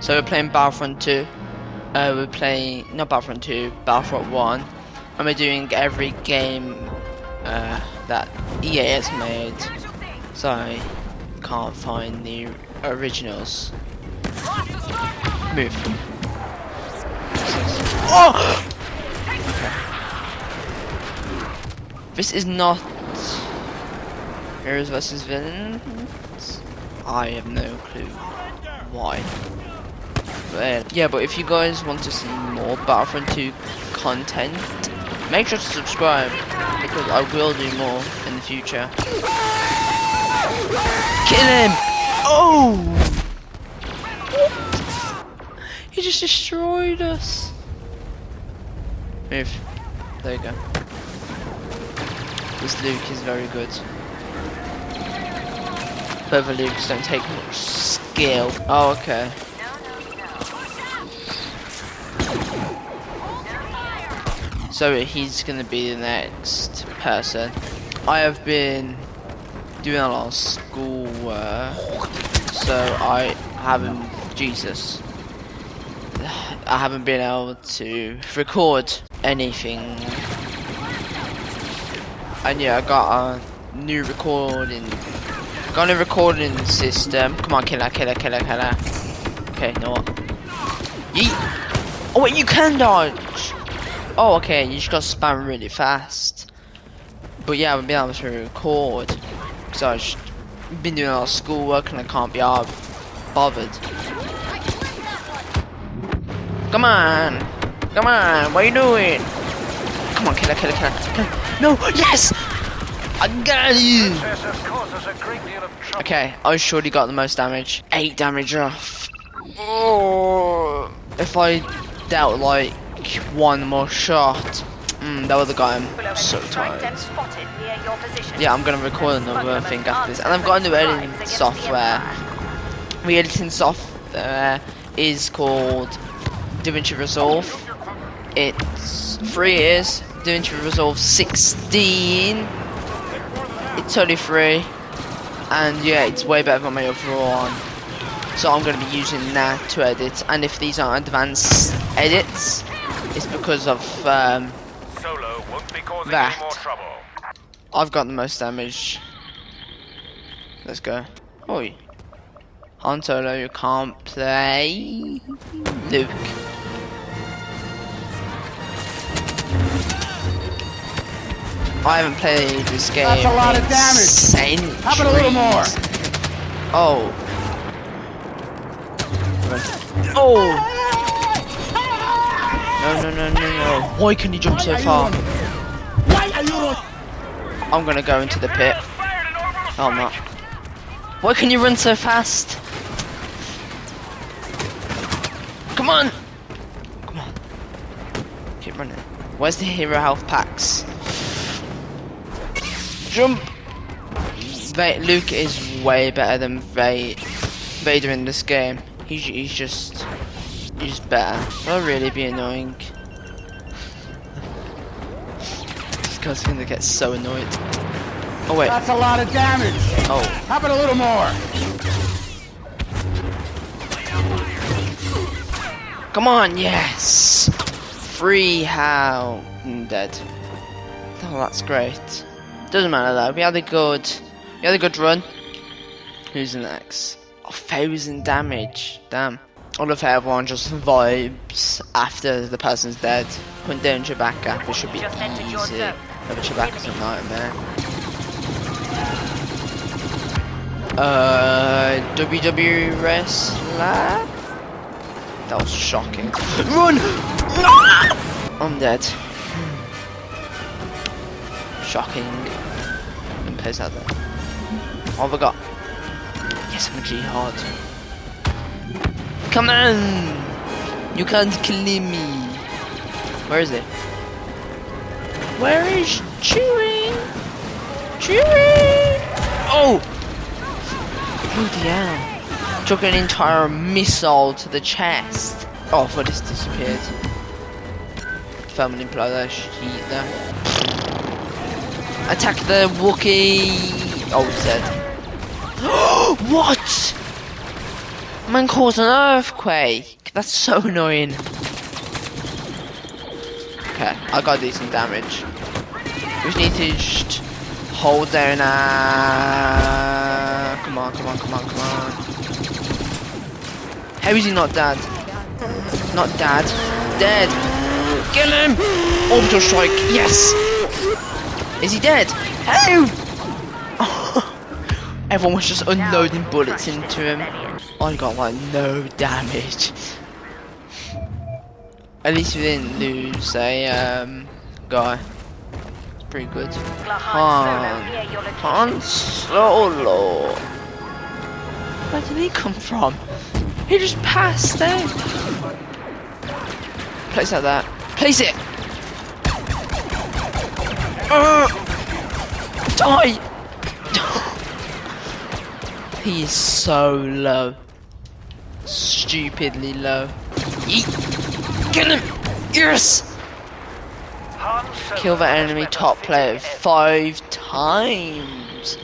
So we're playing Battlefront 2. Uh, we're playing not Battlefront 2, Battlefront 1, and we're doing every game uh, that EA has made. So I can't find the originals. Move. Oh! This is not Heroes versus Villains. I have no clue why. Yeah, but if you guys want to see more Battlefront 2 content, make sure to subscribe because I will do more in the future. Kill him! Oh! He just destroyed us. Move. There you go. This Luke is very good. Further Lukes don't take much skill. Oh, okay. So he's gonna be the next person. I have been doing a lot of schoolwork, so I haven't, Jesus, I haven't been able to record anything. And yeah, I got a new recording, got a recording system. Come on, killer, killer, killer, killer. Okay, no what? Yeet! Oh wait, you can dodge! Oh, okay, you just got to spam really fast. But yeah, I've been able to record. Because I've been doing a lot of schoolwork and I can't be bothered. Come on! Come on, what are you doing? Come on, killer, killer, killer. killer. No, yes! I got you! Okay, I surely got the most damage. 8 damage off. Oh, if I dealt like one more shot. Mm, that would have got him so tired. Yeah, I'm gonna record another thing after this. And I've got a new editing software. The editing software is called DaVinci Resolve. It's free is DaVinci Resolve 16. It's totally free. And yeah, it's way better than my other one. So I'm going to be using that to edit. And if these are advanced edits, it's because of um, that. I've got the most damage. Let's go. Oi. Han Solo, you can't play Luke. I haven't played this game. That's a lot of damage. Centuries. How about a little more? Oh. Oh. No, no, no, no, no. Why can you jump so far? Why are you? I'm gonna go into the pit. Oh, I'm not. Why can you run so fast? Come on! Come on. Keep running. Where's the hero health packs? Jump! Va Luke is way better than Va Vader in this game. He's, he's just... He's better. That'll really be annoying. this guy's gonna get so annoyed. Oh wait. That's a lot of damage. Oh. How about a little more? Come on, yes! Free how I'm dead. Oh, that's great. Doesn't matter though. We had a good, we had a good run. Who's next? A thousand damage. Damn. I love how everyone just vibes after the person's dead. Put down Chewbacca, this should be easy. Never Chewbacca's a nightmare. Uh, WWE wrestler? That was shocking. Run! I'm dead. Shocking. And place out there. What have I got? Yes, I'm a jihad. Come on! You can't kill me. Where is it? Where is Chewie? Chewie! Oh! Bloody hell. Took an entire missile to the chest. Oh, for this disappeared. Imply that sheet there. Attack the Wookiee! Oh, dead. what? Man caused an earthquake. That's so annoying. Okay, I got decent damage. We just need to just hold there now. Come on, come on, come on, come on. How is he not dead? Not dead. Dead. Kill him! Orbital strike. Yes. Is he dead? Help! Everyone was just unloading bullets into him. I got like no damage. At least we didn't lose a um, guy. It's pretty good. Han, Han Solo. Where did he come from? He just passed there. Place like that. Place it. Uh, die. he is so low. Stupidly low. Eat. Kill him. Yes. Kill the enemy top player five times.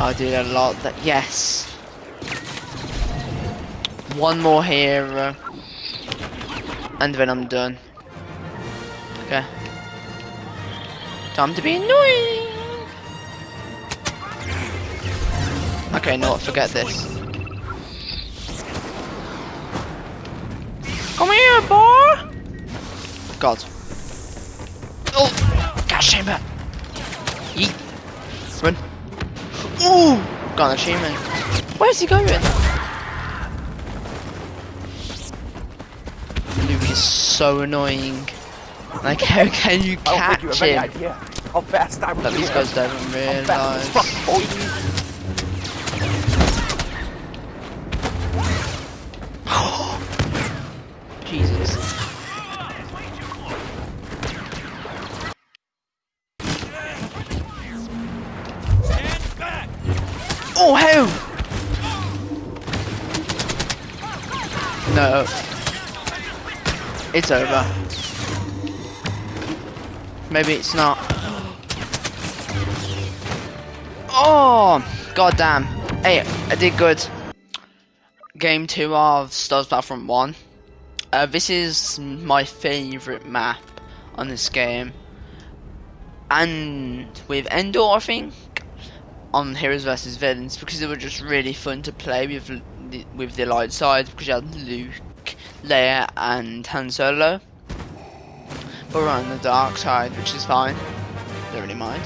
I did a lot that yes. One more hero. And then I'm done. Okay. Time to be annoying. Okay, no, forget this. Come here, boy! God. Oh! Gas chamber! Yeet! Run! Ooh! Got an achievement. Where's he going? Luke is so annoying. Like, how can you catch don't think you have any him? idea how fast I was But these guys don't How It's over. Maybe it's not. Oh, God damn. Hey, I did good. Game 2 of Star Wars Battlefront 1. Uh, this is my favourite map on this game. And with Endor, I think, on Heroes vs Villains, because they were just really fun to play with with the light side, because you had Luke, Leia, and Han Solo. But we're on the dark side, which is fine. Don't really mind.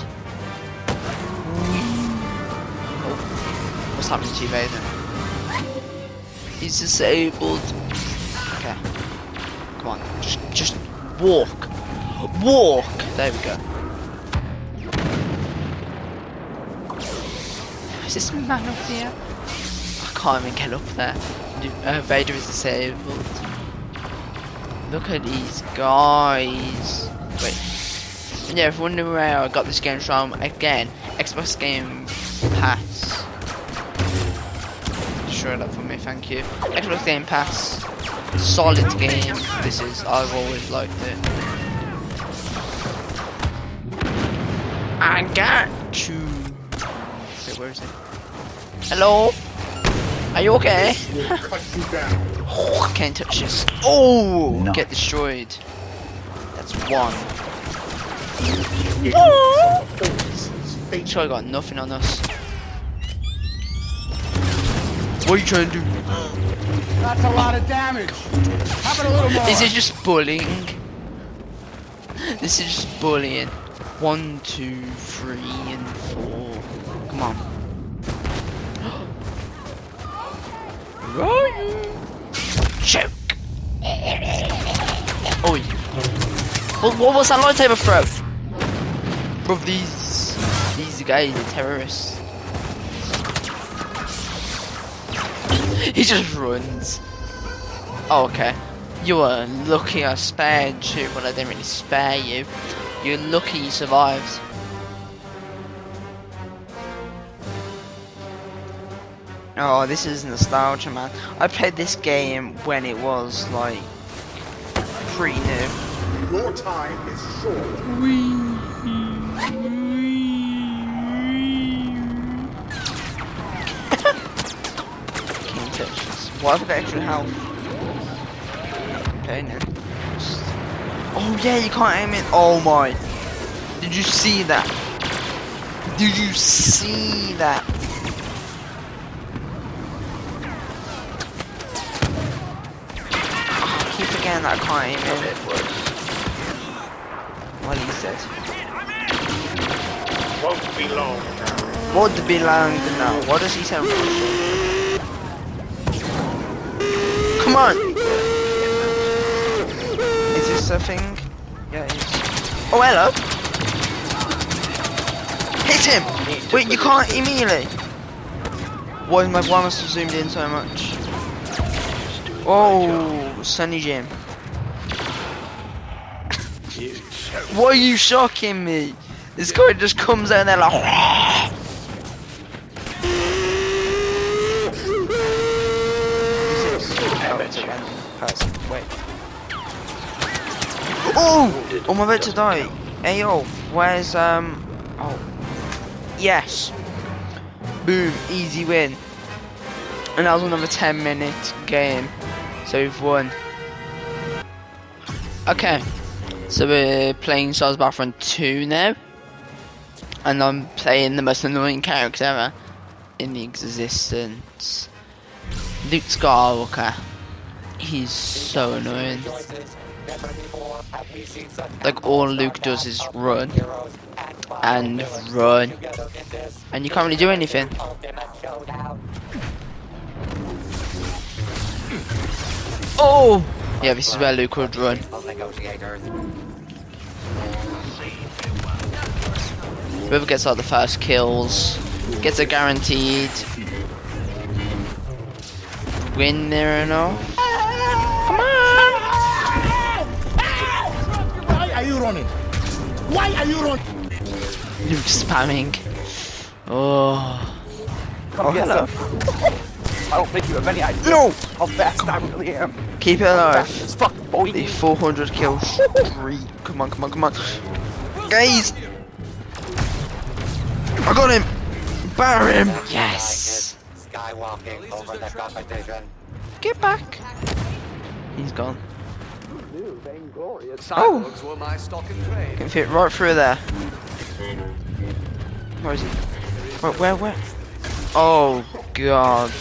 Oh, what's happening to Vader? He's disabled. Okay. Come on. Just, just walk. Walk. There we go. Is this man up here? I can't even get up there. Uh, Vader is disabled. Look at these guys. Wait. And yeah, if you're wondering where I got this game from, again, Xbox Game Pass. Sure that for me, thank you. Xbox Game Pass. Solid game. This is. I've always liked it. I got you. Wait, where is it? Hello? Are you okay? Can't touch this. Oh! Get destroyed. That's one. Oh! Sure, I got nothing on us. What are you trying to do? That's a lot of damage. How about a little more? This is just bullying. This is just bullying. One, two, three, and four. Come on. Right. Oh. What, what was that lightsaber throw? Bro, these these guys are terrorists. He just runs. Oh, okay. You were lucky I spared you, but I didn't really spare you. You're lucky you survived. Oh, this is nostalgia, man. I played this game when it was like pretty new. Your time is short. Can't touch this. Why have I got extra health? Okay, no. Oh yeah, you can't aim it. Oh my. Did you see that? Did you see that? Oh, I keep forgetting that can't aim it. Well, he's dead. Won't be long now. Would be long now. What does he sound Come on! Is this a thing? Yeah, it is. Oh, hello! Hit him! Wait, you can't immediately! Why, is my, why must have zoomed in so much? Oh, Sunny Jim. Why are you shocking me? This guy just comes out and they're like. Wait. Oh! I'm about to die. Hey yo, where's um? Oh, yes. Boom, easy win. And that was another 10 minute game. So we've won. Okay, so we're playing Stars Battlefront 2 now. And I'm playing the most annoying character ever in the existence. Luke Skywalker. He's so annoying. Like all Luke does is run and run, and you can't really do anything. Oh! Yeah, this is where Luke would run. Whoever gets like the first kills gets a guaranteed win there and all. Come on! Why are you running? Why are you running? You're spamming. Oh. oh come Oh, get hello. I don't think you have any idea No! how fast I really am. Keep it alive. Fast as fuck, boy. The 400 kills. streak. Come on, come on, come on. Guys! I got him! Bar him! Yes! Skywalking over the competition. Get back! He's gone. Oh! were my stock and trade. Can fit right through there. Where is he? Where, where, where? Oh, God.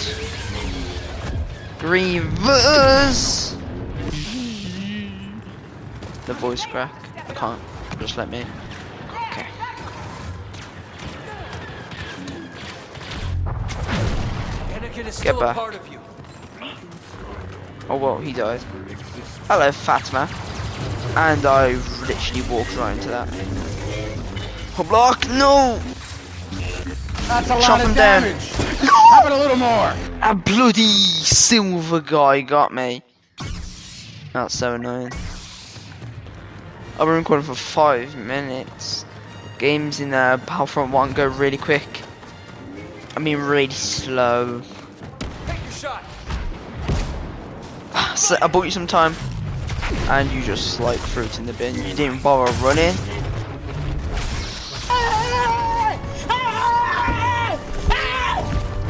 Grievous! The voice crack. I can't. Just let me. Anakin is Get still back. a part of you. Oh well, he died. Hello, Fatma. And I literally walked right into that. Oh, block! No! That's a lot Chop of him down. damage. Have it a little more. A bloody silver guy got me. That's so annoying. I've been recording for five minutes. Games in uh, Battlefront 1 go really quick. I mean really slow. Shot. So I bought you some time. And you just like fruit in the bin. You didn't bother running.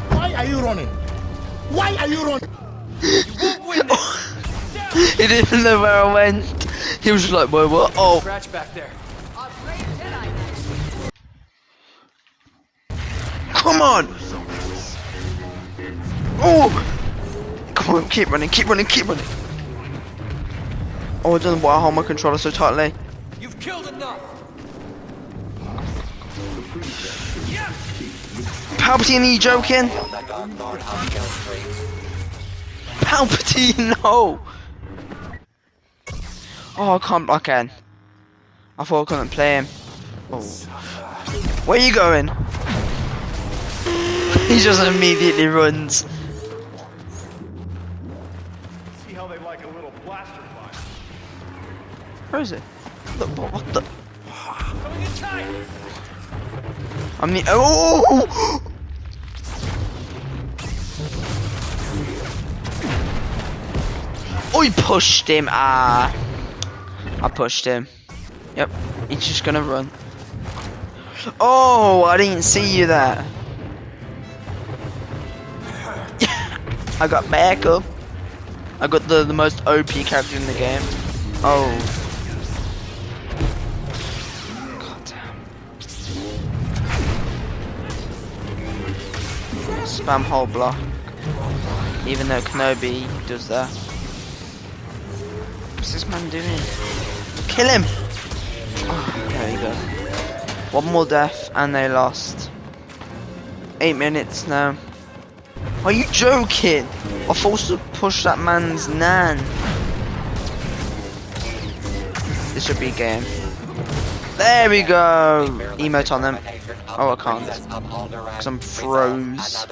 Why are you running? Why are you running? he didn't even know where I went. He was just like, whoa, what? Oh, Scratch back there. come on! Oh! Come on, keep running, keep running, keep running. Oh, I don't know why I hold my controller so tightly. You've killed enough. Palpatine, are you joking? The Dark Lord of kill streaks. Palpatine, no! Oh, I can't block in. I thought I couldn't play him. Oh. Where you going? he just immediately runs. Where is it? What, what the? I'm the. Oh! I pushed him. Ah. I pushed him. Yep. He's just gonna run. Oh, I didn't see you there. I got backup. I got the, the most OP character in the game. Oh. Spam whole block. Even though Kenobi does that. What's this man doing? Kill him! Oh, there you go. One more death and they lost. Eight minutes now. Are you joking? I forced to push that man's nan. This should be a game. There we go. Emote on them. Oh, I can't. Because I'm froze.